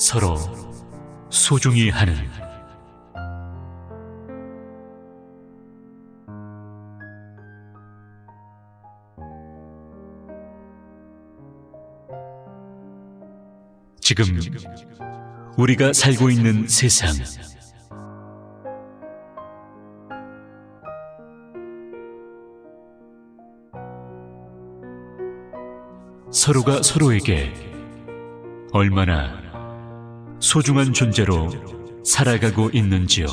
서로 소중히 하는 지금 우리가 살고 있는 세상. 서로가 서로에게 얼마나 소중한 존재로 살아가고 있는지요.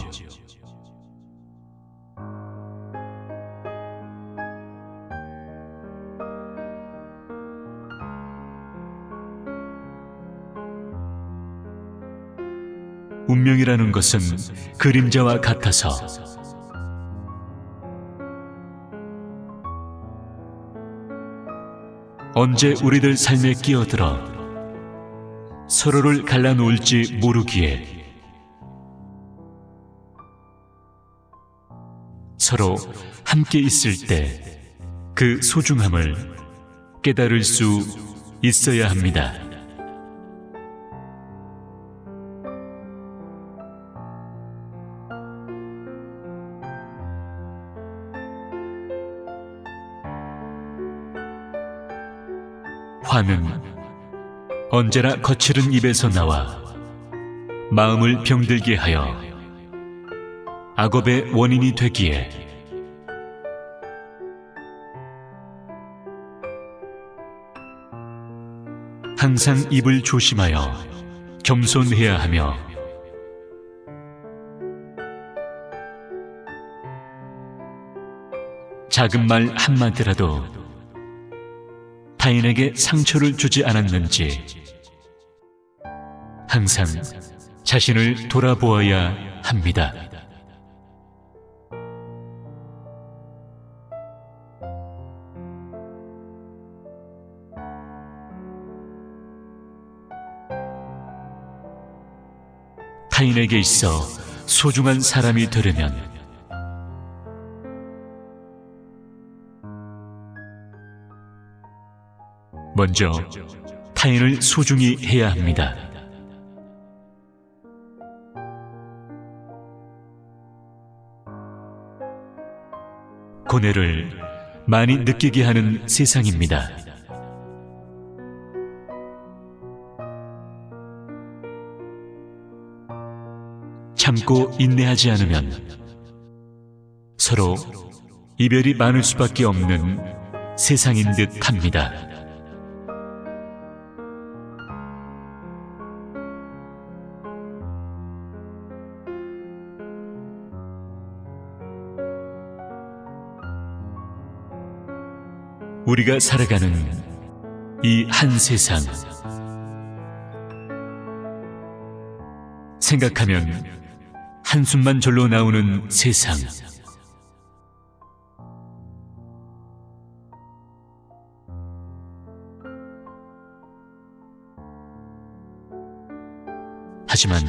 운명이라는 것은 그림자와 같아서 언제 우리들 삶에 끼어들어 서로를 갈라놓을지 모르기에 서로 함께 있을 때 그 소중함을 깨달을 수 있어야 합니다. 화는 언제나 거칠은 입에서 나와 마음을 병들게 하여 악업의 원인이 되기에 항상 입을 조심하여 겸손해야 하며 작은 말 한마디라도 타인에게 상처를 주지 않았는지 항상 자신을 돌아보아야 합니다. 타인에게 있어 소중한 사람이 되려면 먼저 타인을 소중히 해야 합니다. 고뇌를 많이 느끼게 하는 세상입니다. 참고 인내하지 않으면 서로 이별이 많을 수밖에 없는 세상인 듯 합니다. 우리가 살아가는 이 한 세상. 생각하면 한숨만 절로 나오는 세상. 하지만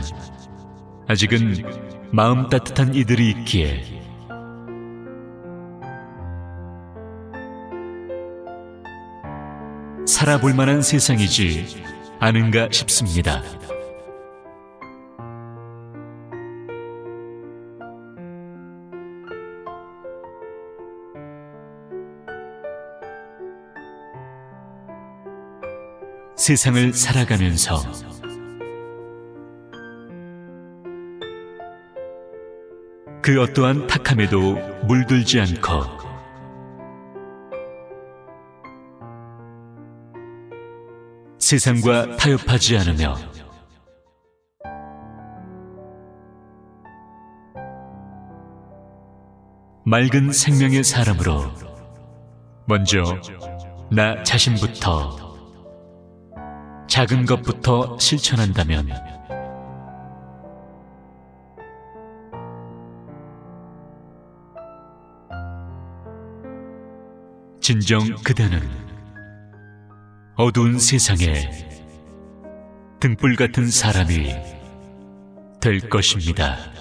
아직은 마음 따뜻한 이들이 있기에 살아볼 만한 세상이지 않은가 싶습니다. 세상을 살아가면서 그 어떠한 탁함에도 물들지 않고 세상과 타협하지 않으며 맑은 생명의 사람으로 먼저 나 자신부터 작은 것부터 실천한다면 진정 그대는 어두운 세상에 등불 같은 사람이 될 것입니다.